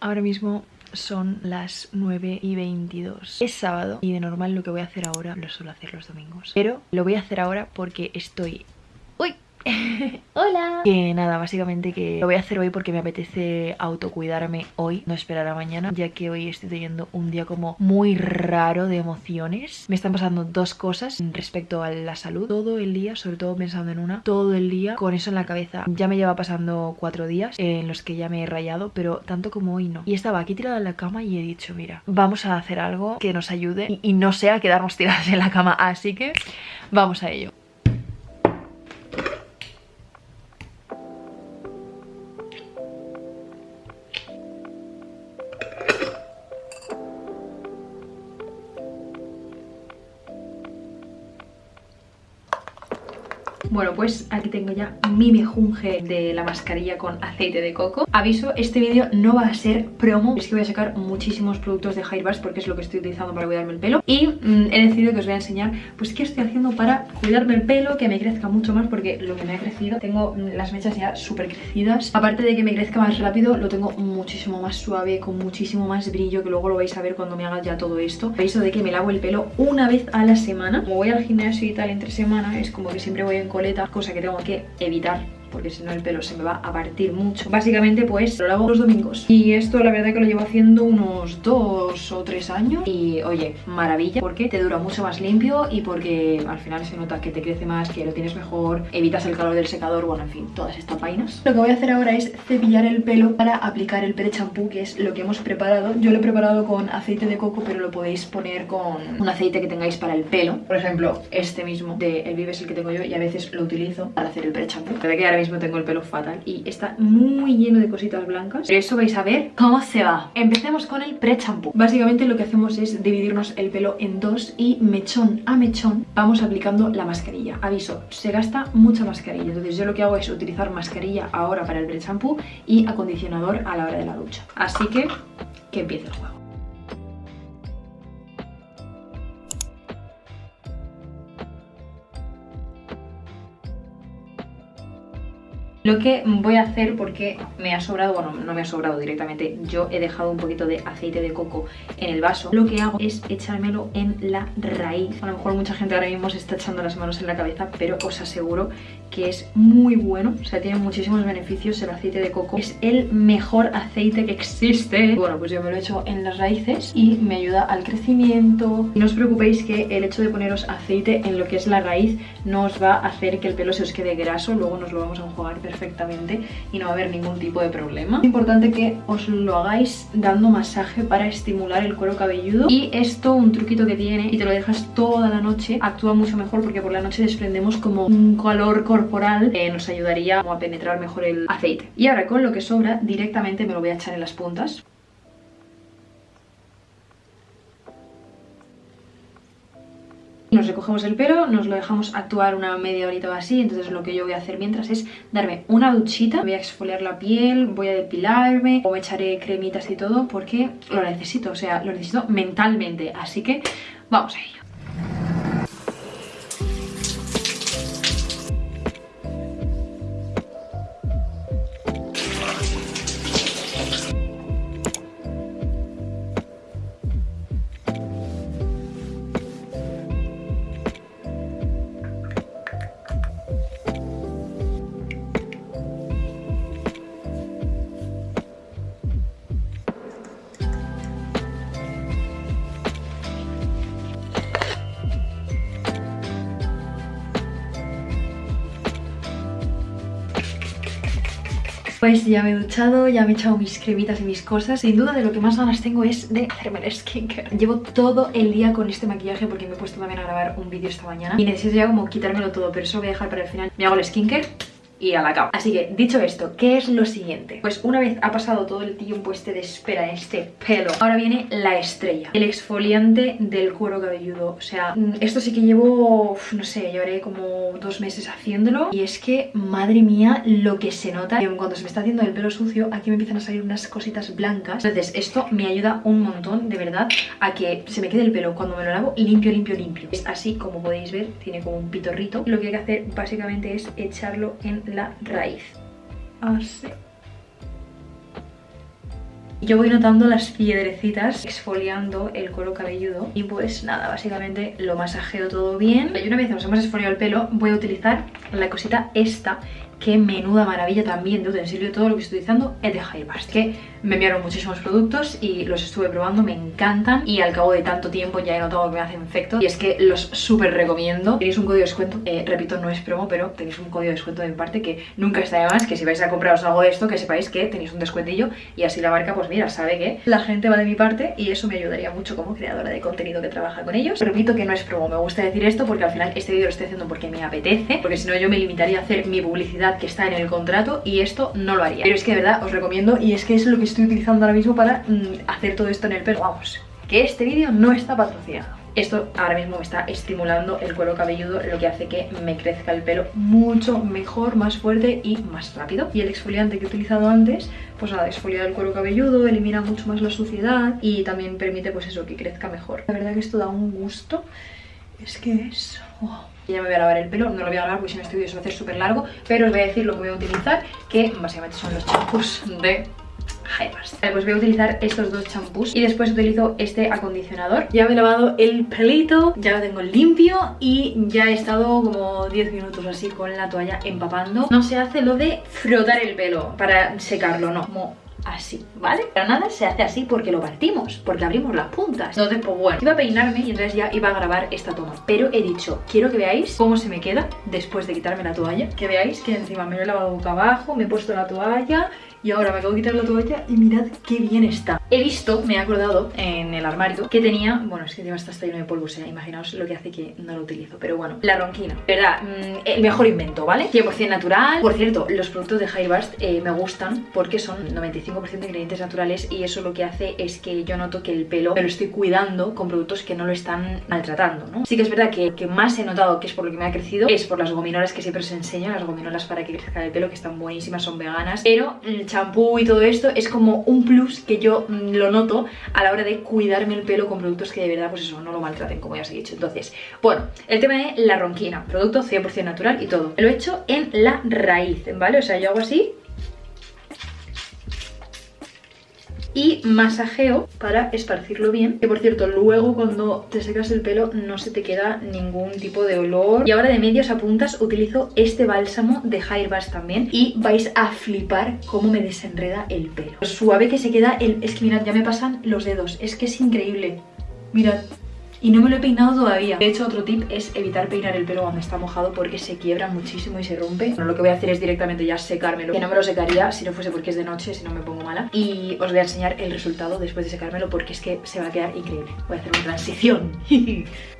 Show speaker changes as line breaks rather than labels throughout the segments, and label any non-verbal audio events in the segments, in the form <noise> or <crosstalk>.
Ahora mismo son las 9 y 22 Es sábado y de normal lo que voy a hacer ahora lo suelo hacer los domingos. Pero lo voy a hacer ahora porque estoy <laughs> Hola. Que nada, básicamente que lo voy a hacer hoy porque me apetece autocuidarme hoy No esperar a mañana Ya que hoy estoy teniendo un día como muy raro de emociones. Me están pasando dos cosas respecto a la salud. Todo el día, sobre todo pensando en una Todo el día con eso en la cabeza. Ya me lleva pasando cuatro días en los que ya me he rayado Pero tanto como hoy no. Y estaba aquí tirada en la cama y he dicho, mira Vamos a hacer algo que nos ayude y, y no sea quedarnos tiradas en la cama Así que vamos a ello Bueno, pues aquí tengo ya mi mejunje de la mascarilla con aceite de coco. Aviso, este vídeo no va a ser promo. Es que voy a sacar muchísimos productos de Hairbars porque es lo que estoy utilizando para cuidarme el pelo. Y mm, he decidido que os voy a enseñar pues qué estoy haciendo para cuidarme el pelo Que me crezca mucho más porque lo que me ha crecido Tengo mm, las mechas ya súper crecidas Aparte de que me crezca más rápido, lo tengo muchísimo más suave Con muchísimo más brillo que luego lo vais a ver cuando me haga ya todo esto. Aviso de que me lavo el pelo una vez a la semana. Como voy al gimnasio y tal entre semana Es como que siempre voy en cosa que tengo que evitar porque si no el pelo se me va a partir mucho. Básicamente pues lo hago los domingos. Y esto la verdad que lo llevo haciendo unos dos o tres años. Y oye, maravilla Porque te dura mucho más limpio y porque al final se nota que te crece más, que lo tienes mejor Evitas el calor del secador, bueno en fin, todas estas vainas. Lo que voy a hacer ahora es cepillar el pelo para aplicar el pre-champú Que es lo que hemos preparado. Yo lo he preparado con aceite de coco pero lo podéis poner con un aceite que tengáis para el pelo. Por ejemplo, este mismo de El Vive es el que tengo yo y a veces lo utilizo para hacer el pre-champú que ahora mismo tengo el pelo fatal y está muy lleno de cositas blancas. Pero eso vais a ver cómo se va. Empecemos con el pre-champú Básicamente lo que hacemos es dividirnos el pelo en dos y mechón a mechón vamos aplicando la mascarilla. Aviso, se gasta mucha mascarilla. Entonces yo lo que hago es utilizar mascarilla ahora para el pre-champú y acondicionador a la hora de la ducha. Así que, que empiece el juego Lo que voy a hacer porque me ha sobrado, bueno, no me ha sobrado directamente, yo he dejado un poquito de aceite de coco en el vaso. Lo que hago es echármelo en la raíz. A lo mejor mucha gente ahora mismo se está echando las manos en la cabeza, pero os aseguro que es muy bueno. O sea, tiene muchísimos beneficios el aceite de coco. Es el mejor aceite que existe. Bueno, pues yo me lo echo en las raíces y me ayuda al crecimiento. No os preocupéis que el hecho de poneros aceite en lo que es la raíz no os va a hacer que el pelo se os quede graso. Luego nos lo vamos a enjuagar perfectamente y no va a haber ningún tipo de problema. Es importante que os lo hagáis dando masaje para estimular el cuero cabelludo y esto, un truquito que tiene y te lo dejas toda la noche, actúa mucho mejor porque por la noche desprendemos como un calor que nos ayudaría a penetrar mejor el aceite. Y ahora con lo que sobra directamente me lo voy a echar en las puntas Nos recogemos el pelo, nos lo dejamos actuar una media horita o así, entonces lo que yo voy a hacer mientras es darme una duchita, voy a exfoliar la piel, voy a depilarme, o me echaré cremitas y todo porque lo necesito, o sea, lo necesito mentalmente, así que vamos a ello. Pues ya me he duchado, ya me he echado mis cremitas y mis cosas. Sin duda de lo que más ganas tengo es de hacerme el skincare. Llevo todo el día con este maquillaje porque me he puesto también a grabar un vídeo esta mañana Y necesito ya como quitármelo todo, pero eso lo voy a dejar para el final. Me hago el skincare y a la cama. Así que, dicho esto, ¿qué es lo siguiente? Pues una vez ha pasado todo el tiempo este de espera en este pelo Ahora viene la estrella El exfoliante del cuero cabelludo. O sea, mm, esto sí que llevo, no sé, llevaré como dos meses haciéndolo. Y es que, madre mía, lo que se nota. Cuando se me está haciendo el pelo sucio, aquí me empiezan a salir unas cositas blancas. Entonces, esto me ayuda un montón, de verdad A que se me quede el pelo. Cuando me lo lavo limpio, limpio, limpio. Es así, como podéis ver, tiene como un pitorrito. Lo que hay que hacer básicamente es echarlo en la raíz. Así. Yo voy notando las piedrecitas exfoliando el cuero cabelludo y pues nada, básicamente lo masajeo todo bien. Y una vez nos hemos esfoliado el pelo, voy a utilizar la cosita esta Qué menuda maravilla también. De utensilio Todo lo que estoy utilizando es de Hairbast Que me enviaron muchísimos productos y los estuve probando, me encantan. Y al cabo de tanto tiempo ya he notado que me hacen efecto. Y es que los súper recomiendo. Tenéis un código de descuento, eh, repito, no es promo Pero tenéis un código de descuento de mi parte que nunca está de más Que si vais a compraros algo de esto, que sepáis que tenéis un descuentillo Y así la marca, pues mira, sabe que la gente va de mi parte Y eso me ayudaría mucho como creadora de contenido que trabaja con ellos. Repito que no es promo, me gusta decir esto porque al final este vídeo lo estoy haciendo porque me apetece Porque si no yo me limitaría a hacer mi publicidad que está en el contrato y esto no lo haría. Pero es que de verdad os recomiendo y es que es lo que estoy utilizando ahora mismo para mm, hacer todo esto en el pelo. Vamos, que este vídeo no está patrocinado. Esto ahora mismo me está estimulando el cuero cabelludo, lo que hace que me crezca el pelo mucho mejor, más fuerte y más rápido. Y el exfoliante que he utilizado antes, pues nada, exfolia el cuero cabelludo, elimina mucho más la suciedad y también permite pues eso, que crezca mejor. La verdad que esto da un gusto, es que es... Oh ya me voy a lavar el pelo, no lo voy a lavar porque si no este vídeo se va a hacer súper largo, pero os voy a decir lo que voy a utilizar, que básicamente son los champús de Hairbast. Vale, pues voy a utilizar estos dos champús y después utilizo este acondicionador. Ya me he lavado el pelito, ya lo tengo limpio y ya he estado como 10 minutos así con la toalla empapando. No se hace lo de frotar el pelo para secarlo, no, así, ¿vale? Pero nada se hace así porque lo partimos, porque abrimos las puntas. Entonces, pues bueno, iba a peinarme y entonces ya iba a grabar esta toma. Pero he dicho, quiero que veáis cómo se me queda después de quitarme la toalla. Que veáis que encima me lo he lavado boca abajo, me he puesto la toalla y ahora me acabo de quitar la toalla y mirad qué bien está. He visto, me he acordado en el armario que tenía, bueno, es que encima está lleno de polvo, o sea, imaginaos lo que hace que no lo utilizo, pero bueno, la ronquina, verdad, mm, el mejor invento, ¿vale? 100% natural. Por cierto, los productos de Hairbast eh, me gustan porque son 95% de ingredientes naturales y eso lo que hace es que yo noto que el pelo me lo estoy cuidando con productos que no lo están maltratando, ¿no? Sí que es verdad que que más he notado que es por lo que me ha crecido es por las gominolas que siempre os enseño, las gominolas para que crezca el pelo, que están buenísimas, son veganas, pero el champú y todo esto es como un plus que yo mm, lo noto a la hora de cuidarme el pelo con productos que de verdad, pues eso, no lo maltraten, como ya os he dicho. Entonces, bueno, el tema de la ronquina, producto 100% natural y todo. Lo he hecho en la raíz, ¿vale? O sea, yo hago así y masajeo para esparcirlo bien. Que por cierto luego cuando te secas el pelo no se te queda ningún tipo de olor. Y ahora de medios a puntas utilizo este bálsamo de Hairbast también y vais a flipar cómo me desenreda el pelo. Suave que se queda el... es que mirad ya me pasan los dedos es que es increíble. Mirad y no me lo he peinado todavía. De hecho, otro tip es evitar peinar el pelo cuando está mojado porque se quiebra muchísimo y se rompe. Bueno, lo que voy a hacer es directamente ya secármelo, que no me lo secaría si no fuese porque es de noche, si no me pongo mala. Y os voy a enseñar el resultado después de secármelo porque es que se va a quedar increíble. Voy a hacer una transición. <laughs>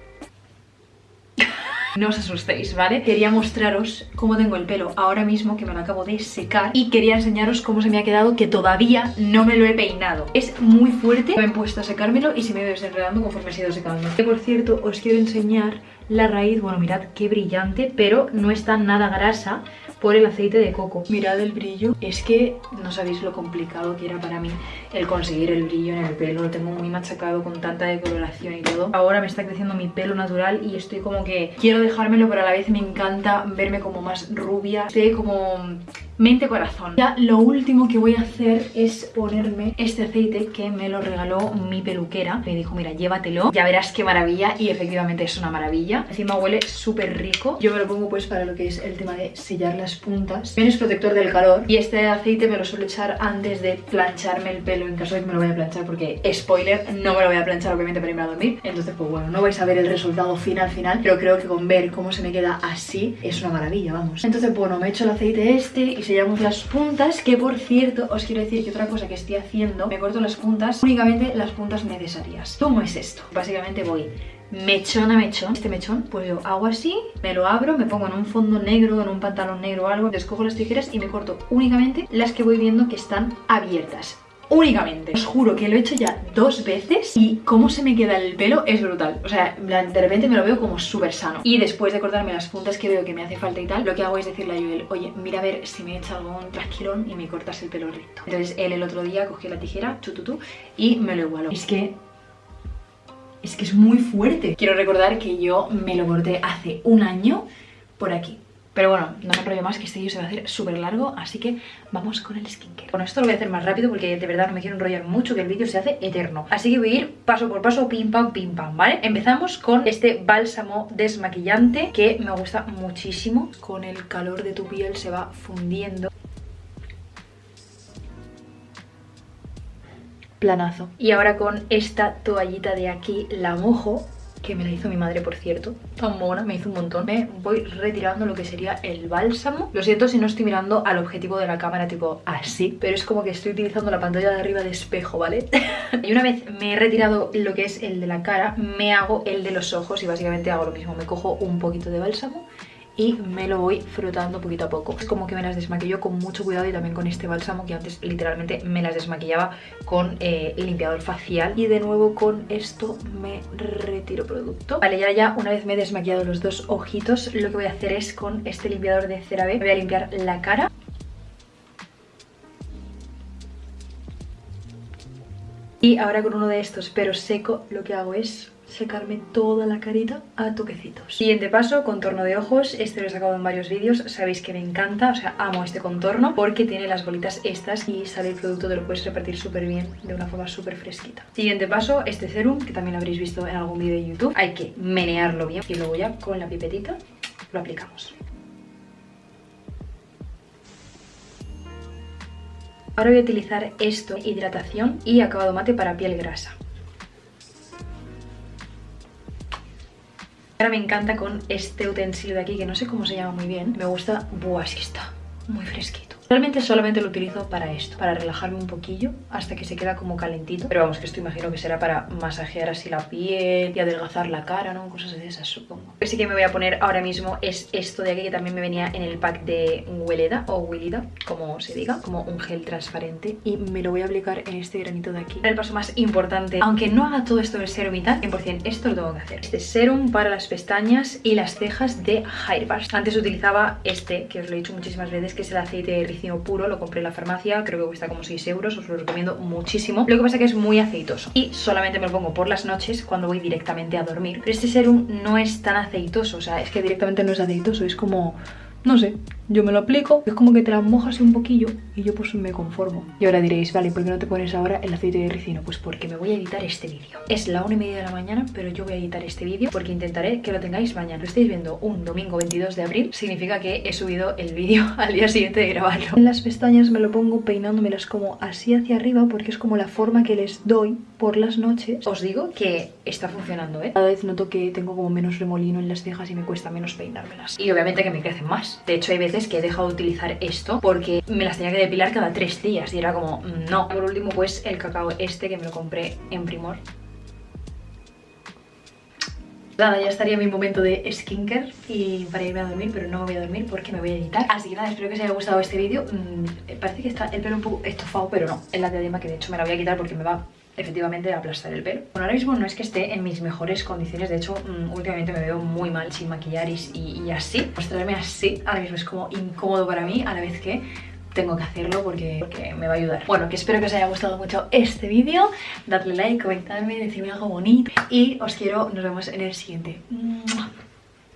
No os asustéis, ¿vale? Quería mostraros cómo tengo el pelo ahora mismo que me lo acabo de secar y quería enseñaros cómo se me ha quedado que todavía no me lo he peinado. Es muy fuerte, me he puesto a secármelo y se me ha ido desenredando conforme he ido secando. Por cierto, os quiero enseñar la raíz, bueno, mirad qué brillante, pero no está nada grasa por el aceite de coco. Mirad el brillo, es que no sabéis lo complicado que era para mí el conseguir el brillo en el pelo. Lo tengo muy machacado con tanta decoloración y todo. Ahora me está creciendo mi pelo natural y estoy como que quiero dejármelo, pero a la vez me encanta verme como más rubia. Estoy como mente corazón. Ya lo último que voy a hacer es ponerme este aceite que me lo regaló mi peluquera. Me dijo, mira, llévatelo, ya verás qué maravilla Y efectivamente es una maravilla. Encima huele súper rico. Yo me lo pongo pues para lo que es el tema de sellar las puntas. También es protector del calor. Y este aceite me lo suelo echar antes de plancharme el pelo En caso de que me lo vaya a planchar Porque, spoiler, no me lo voy a planchar obviamente para irme a dormir. Entonces pues bueno, no vais a ver el resultado final final. Pero creo que con ver cómo se me queda así Es una maravilla, vamos. Entonces bueno, me he hecho el aceite este y sellamos las puntas Que por cierto, os quiero decir que otra cosa que estoy haciendo Me corto las puntas, únicamente las puntas necesarias. ¿Cómo es esto? Básicamente voy mechón a mechón. Este mechón, pues yo hago así, me lo abro Me pongo en un fondo negro, en un pantalón negro o algo Descojo las tijeras y me corto únicamente las que voy viendo que están abiertas únicamente. Os juro que lo he hecho ya dos veces y cómo se me queda el pelo es brutal. O sea, de repente me lo veo como súper sano. Y después de cortarme las puntas que veo que me hace falta y tal, lo que hago es decirle a Joel, oye, mira a ver si me echa algún trasquilón y me cortas el pelo recto. Entonces él el otro día cogió la tijera, chu, y me lo igualó. Es que es que es muy fuerte. Quiero recordar que yo me lo corté hace un año por aquí Pero bueno, no me enrollo más que este vídeo se va a hacer súper largo Así que vamos con el skincare. Bueno, esto lo voy a hacer más rápido porque de verdad no me quiero enrollar mucho Que el vídeo se hace eterno. Así que voy a ir paso por paso, pim pam, pim pam, ¿vale? Empezamos con este bálsamo desmaquillante Que me gusta muchísimo. Con el calor de tu piel se va fundiendo. Planazo. Y ahora con esta toallita de aquí la mojo que me la hizo mi madre, por cierto. Tan mona, me hizo un montón. Me voy retirando lo que sería el bálsamo. Lo siento si no estoy mirando al objetivo de la cámara tipo así, pero es como que estoy utilizando la pantalla de arriba de espejo, ¿vale? <laughs> y una vez me he retirado lo que es el de la cara, me hago el de los ojos y básicamente hago lo mismo. Me cojo un poquito de bálsamo y me lo voy frotando poquito a poco. Es como que me las desmaquillo con mucho cuidado y también con este bálsamo que antes literalmente me las desmaquillaba con eh, limpiador facial. Y de nuevo con esto me retiro producto. Vale, ya ya una vez me he desmaquillado los dos ojitos, lo que voy a hacer es con este limpiador de CeraVe, me voy a limpiar la cara. Y ahora con uno de estos, pero seco, lo que hago es secarme toda la carita a toquecitos. Siguiente paso, contorno de ojos. Este lo he sacado en varios vídeos, sabéis que me encanta, o sea, amo este contorno porque tiene las bolitas estas y sale el producto, te lo puedes repartir súper bien de una forma súper fresquita. Siguiente paso, este serum, que también lo habréis visto en algún vídeo de YouTube. Hay que menearlo bien y luego ya con la pipetita lo aplicamos. Ahora voy a utilizar esto, hidratación y acabado mate para piel grasa. Ahora me encanta con este utensilio de aquí, que no sé cómo se llama muy bien. Me gusta... Buah, está muy fresquito. Realmente solamente lo utilizo para esto, para relajarme un poquillo hasta que se queda como calentito. Pero vamos, que esto imagino que será para masajear así la piel y adelgazar la cara, ¿no? Cosas de esas, supongo. Lo que sí que me voy a poner ahora mismo es esto de aquí, que también me venía en el pack de Weleda o Willida, como se diga, como un gel transparente. Y me lo voy a aplicar en este granito de aquí. El paso más importante, aunque no haga todo esto del serum y tal, 100% esto lo tengo que hacer. Este serum para las pestañas y las cejas de Hairbars. Antes utilizaba este, que os lo he dicho muchísimas veces, que es el aceite puro, lo compré en la farmacia, creo que cuesta como 6 euros, os lo recomiendo muchísimo. Lo que pasa que es muy aceitoso y solamente me lo pongo por las noches cuando voy directamente a dormir. Pero este serum no es tan aceitoso, o sea, es que directamente no es aceitoso, es como no sé, yo me lo aplico, es como que te la mojas un poquillo y yo pues me conformo. Y ahora diréis, vale, ¿por qué no te pones ahora el aceite de ricino? Pues porque me voy a editar este vídeo. Es la una y media de la mañana, pero yo voy a editar este vídeo porque intentaré que lo tengáis mañana. Lo estáis viendo un domingo 22 de abril, significa que he subido el vídeo <laughs> al día siguiente de grabarlo. En las pestañas me lo pongo peinándomelas como así hacia arriba porque es como la forma que les doy por las noches. Os digo que está funcionando, ¿eh? Cada vez noto que tengo como menos remolino en las cejas y me cuesta menos peinármelas. Y obviamente que me crecen más. De hecho hay veces que he dejado de utilizar esto porque me las tenía que depilar cada tres días y era como, mm, no. Por último pues el cacao este que me lo compré en Primor. Nada, ya estaría mi momento de skincare y para irme a dormir, pero no me voy a dormir porque me voy a editar. Así que nada, espero que os haya gustado este vídeo. Mm, parece que está el pelo un poco estofado, pero no. Es la diadema que de hecho me la voy a quitar porque me va efectivamente aplastar el pelo. Bueno, ahora mismo no es que esté en mis mejores condiciones, de hecho mm, últimamente me veo muy mal sin maquillar y, así. Mostrarme así ahora mismo es como incómodo para mí, a la vez que tengo que hacerlo porque, porque, me va a ayudar. Bueno, que espero que os haya gustado mucho este vídeo. Dadle like, comentadme, decidme algo bonito. Y os quiero, nos vemos en el siguiente.